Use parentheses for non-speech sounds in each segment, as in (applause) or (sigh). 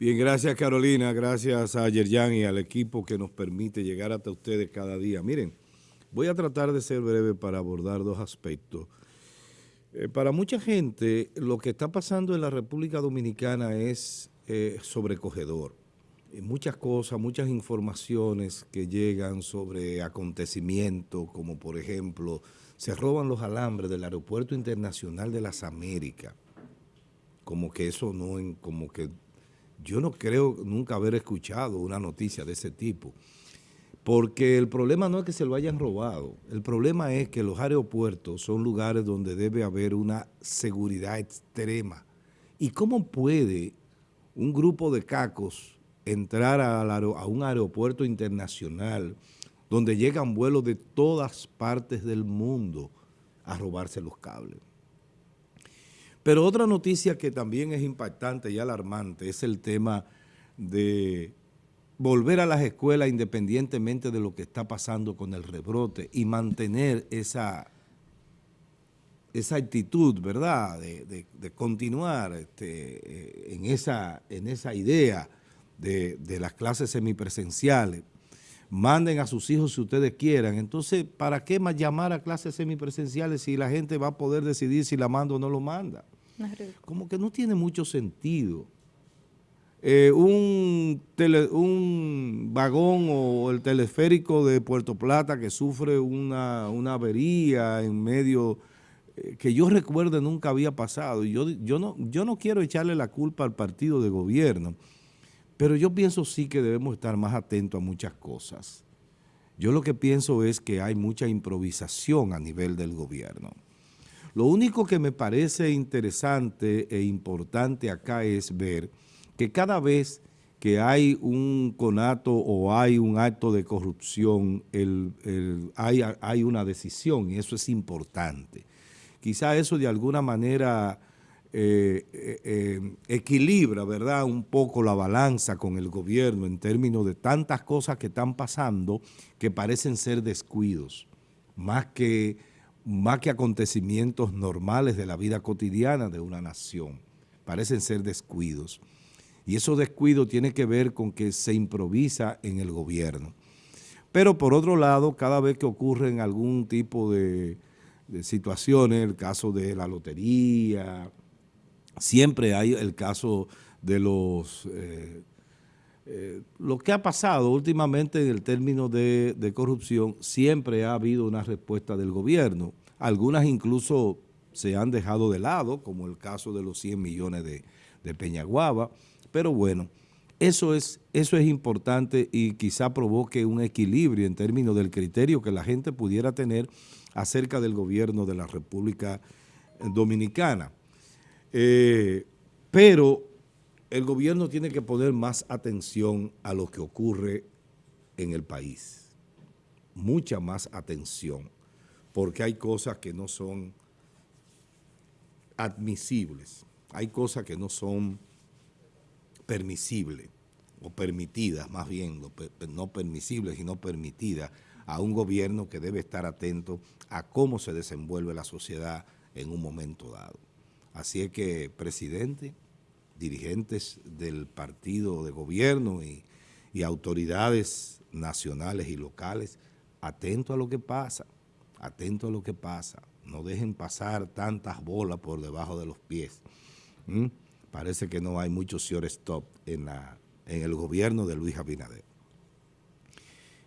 Bien, gracias Carolina, gracias a Yerjan y al equipo que nos permite llegar hasta ustedes cada día. Miren, voy a tratar de ser breve para abordar dos aspectos. Eh, para mucha gente, lo que está pasando en la República Dominicana es eh, sobrecogedor. muchas cosas, muchas informaciones que llegan sobre acontecimientos, como por ejemplo, se roban los alambres del Aeropuerto Internacional de las Américas. Como que eso no, como que yo no creo nunca haber escuchado una noticia de ese tipo. Porque el problema no es que se lo hayan robado, el problema es que los aeropuertos son lugares donde debe haber una seguridad extrema. ¿Y cómo puede un grupo de cacos entrar a, un aeropuerto internacional donde llegan vuelos de todas partes del mundo a robarse los cables? Pero otra noticia que también es impactante y alarmante es el tema de volver a las escuelas independientemente de lo que está pasando con el rebrote y mantener esa, esa actitud, ¿verdad?, de, continuar este, eh, en, esa, en esa idea de, de las clases semipresenciales. Manden a sus hijos si ustedes quieran. Entonces, ¿para qué más llamar a clases semipresenciales si la gente va a poder decidir si la manda o no lo manda? Como que no tiene mucho sentido. Eh, un, un vagón o el teleférico de Puerto Plata que sufre una, avería en medio, eh, que yo recuerde nunca había pasado. Yo, yo, no, yo no quiero echarle la culpa al partido de gobierno, pero yo pienso sí que debemos estar más atentos a muchas cosas. Yo lo que pienso es que hay mucha improvisación a nivel del gobierno. Lo único que me parece interesante e importante acá es ver que cada vez que hay un conato o hay un acto de corrupción, hay, una decisión y eso es importante. Quizá eso de alguna manera eh, eh, eh, equilibra, ¿verdad?, un poco la balanza con el gobierno en términos de tantas cosas que están pasando que parecen ser descuidos, más que más que acontecimientos normales de la vida cotidiana de una nación. Parecen ser descuidos. Y esos descuidos tiene que ver con que se improvisa en el gobierno. Pero por otro lado, cada vez que ocurren algún tipo de, situaciones, el caso de la lotería, siempre hay el caso de los... Eh, eh, lo que ha pasado últimamente en el término de, corrupción, siempre ha habido una respuesta del gobierno. Algunas incluso se han dejado de lado, como el caso de los 100 millones de, Peñaguaba, pero bueno, eso es, eso es importante y quizá provoque un equilibrio en términos del criterio que la gente pudiera tener acerca del gobierno de la República Dominicana. Eh, pero el gobierno tiene que poner más atención a lo que ocurre en el país, mucha más atención, porque hay cosas que no son admisibles, hay cosas que no son permisibles, o permitidas más bien, no permisibles sino permitidas a un gobierno que debe estar atento a cómo se desenvuelve la sociedad en un momento dado. Así es que, presidente, dirigentes del partido de gobierno y, autoridades nacionales y locales, atentos a lo que pasa, atentos a lo que pasa. No dejen pasar tantas bolas por debajo de los pies. Parece que no hay mucho stop en, la, en el gobierno de Luis Abinader.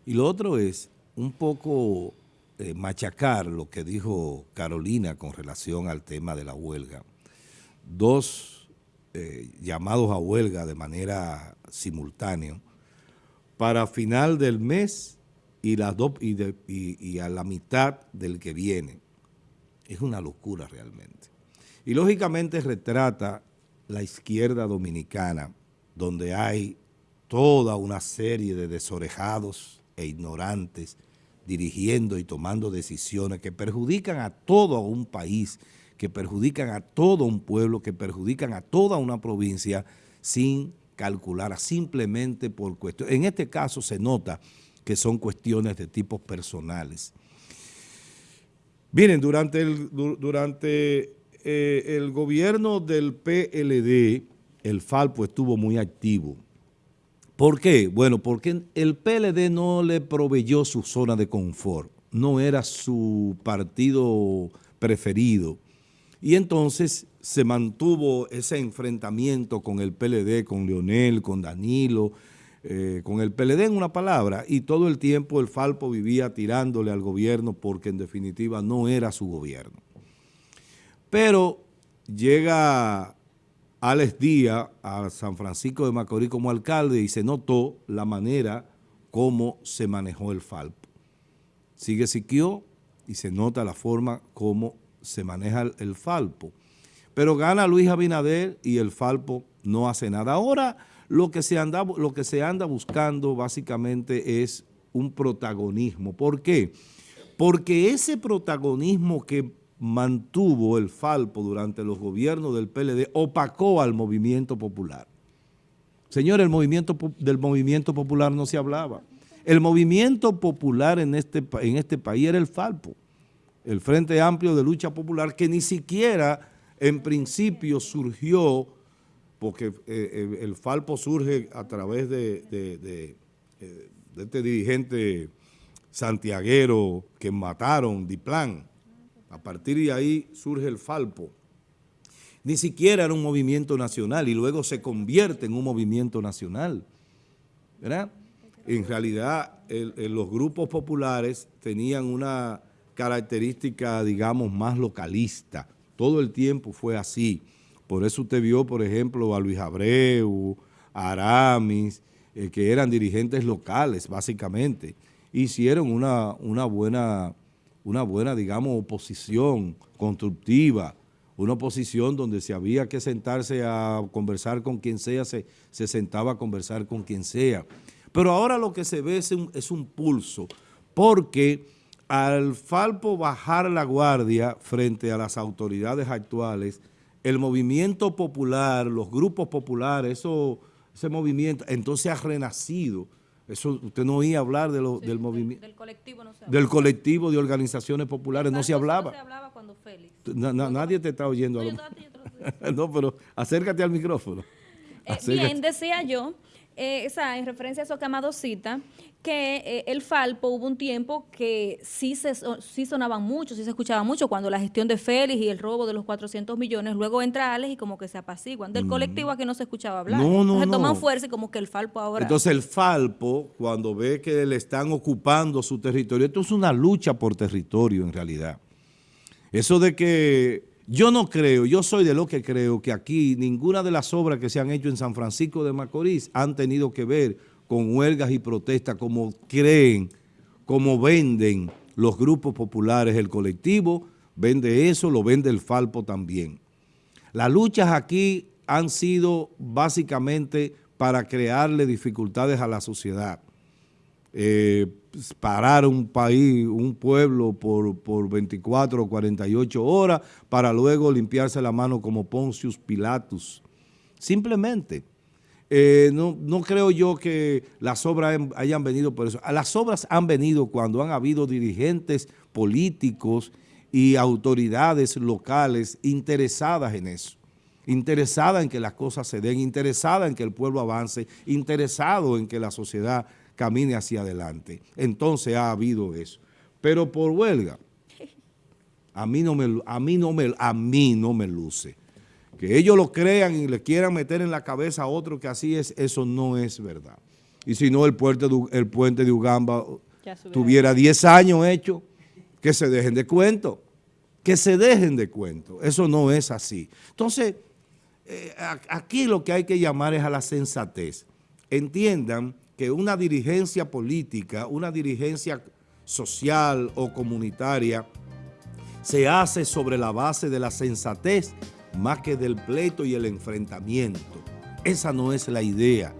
Y lo otro es un poco eh, machacar lo que dijo Carolina con relación al tema de la huelga. Dos eh, llamados a huelga de manera simultánea para final del mes y, y, a la mitad del que viene. Es una locura realmente. Y lógicamente retrata la izquierda dominicana, donde hay toda una serie de desorejados e ignorantes dirigiendo y tomando decisiones que perjudican a todo un país que perjudican a todo un pueblo, que perjudican a toda una provincia sin calcular, simplemente por cuestiones. En este caso se nota que son cuestiones de tipos personales. Miren, durante el, durante, eh, el gobierno del PLD el Falpo estuvo muy activo. ¿Por qué? Bueno, porque el PLD no le proveyó su zona de confort, no era su partido preferido. Y entonces se mantuvo ese enfrentamiento con el PLD, con Leonel, con Danilo, eh, con el PLD en una palabra, y todo el tiempo el Falpo vivía tirándole al gobierno porque en definitiva no era su gobierno. Pero llega Alex Díaz a San Francisco de Macorís como alcalde y se notó la manera como se manejó el Falpo. Sigue Siquio y se nota la forma como se maneja el, Falpo. Pero gana Luis Abinader y el Falpo no hace nada. Ahora lo que se anda, lo que se anda buscando básicamente es un protagonismo. ¿Por qué? Porque ese protagonismo que mantuvo el Falpo durante los gobiernos del PLD opacó al movimiento popular. Señor, el movimiento, del movimiento popular no se hablaba. El movimiento popular en este, en este país era el Falpo, el Frente Amplio de Lucha Popular, que ni siquiera en principio surgió, porque eh, eh, el Falpo surge a través de, de, eh, este dirigente santiaguero que mataron, Diplan, a partir de ahí surge el Falpo. Ni siquiera era un movimiento nacional y luego se convierte en un movimiento nacional. ¿Verdad? En realidad, los grupos populares tenían una característica, digamos, más localista. Todo el tiempo fue así. Por eso usted vio, por ejemplo, a Luis Abreu, a Aramis, eh, que eran dirigentes locales, básicamente. Hicieron una, una buena una buena, digamos, oposición constructiva, una oposición donde si había que sentarse a conversar con quien sea, se, se sentaba a conversar con quien sea. Pero ahora lo que se ve es un, es un pulso, porque al Falpo bajar la guardia frente a las autoridades actuales, el movimiento popular, los grupos populares, eso, ese movimiento, entonces ha renacido, eso, usted no oía hablar de del movimiento. Del colectivo no se hablaba. Del colectivo de organizaciones populares no se hablaba. No se hablaba cuando Félix. nadie te está oyendo. (laughs) No, pero acércate al micrófono. Eh, bien, decía yo eh, esa, en referencia a eso que Amado cita, que eh, el Falpo hubo un tiempo que sí, se, sí sonaban mucho, sí se escuchaba mucho cuando la gestión de Félix y el robo de los 400 millones, luego entra Alex y como que se apaciguan. Del mm. colectivo a que no se escuchaba hablar. No, no, Entonces toman fuerza y como que el Falpo ahora... Entonces el Falpo, cuando ve que le están ocupando su territorio, esto es una lucha por territorio en realidad. Eso de que yo no creo, yo soy de lo que creo que aquí ninguna de las obras que se han hecho en San Francisco de Macorís han tenido que ver con huelgas y protestas como creen, como venden los grupos populares, el colectivo vende eso, lo vende el Falpo también. Las luchas aquí han sido básicamente para crearle dificultades a la sociedad. Eh, parar un país, un pueblo por, por 24 o 48 horas para luego limpiarse la mano como Poncius Pilatus. Simplemente. Eh, no, no, creo yo que las obras hayan venido por eso. Las obras han venido cuando han habido dirigentes políticos y autoridades locales interesadas en eso interesadas en que las cosas se den, interesadas en que el pueblo avance, interesado en que la sociedad camine hacia adelante. Entonces ha habido eso. Pero por huelga, a mí no me, a mí no me, a mí no me luce. Que ellos lo crean y le quieran meter en la cabeza a otro que así es, eso no es verdad. Y si no, el puente de, el puente de Ugamba tuviera 10 años hecho, que se dejen de cuento, que se dejen de cuento. Eso no es así. Entonces, eh, aquí lo que hay que llamar es a la sensatez. Entiendan que una dirigencia política, una dirigencia social o comunitaria se hace sobre la base de la sensatez más que del pleito y el enfrentamiento. Esa no es la idea.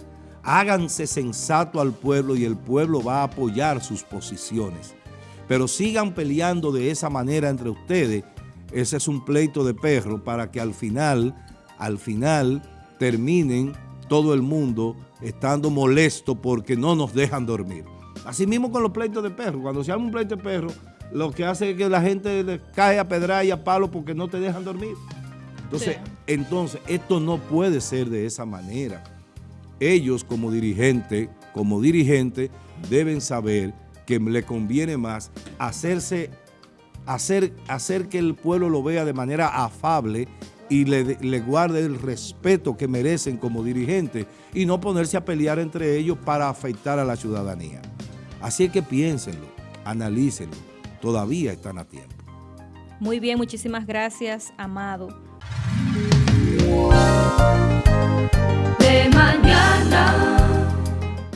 Háganse sensato al pueblo y el pueblo va a apoyar sus posiciones. Pero sigan peleando de esa manera entre ustedes. Ese es un pleito de perro para que al final, al final terminen todo el mundo estando molesto porque no nos dejan dormir. Así mismo con los pleitos de perro. Cuando se arma un pleito de perro, lo que hace es que la gente cae a pedra y a palo porque no te dejan dormir. Entonces, entonces, esto no puede ser de esa manera. Ellos como dirigente, como dirigente, deben saber que le conviene más hacerse, hacer, hacer que el pueblo lo vea de manera afable y le, le, guarde el respeto que merecen como dirigentes y no ponerse a pelear entre ellos para afectar a la ciudadanía. Así es que piénsenlo, analícenlo, todavía están a tiempo. Muy bien, muchísimas gracias, Amado. De mañana.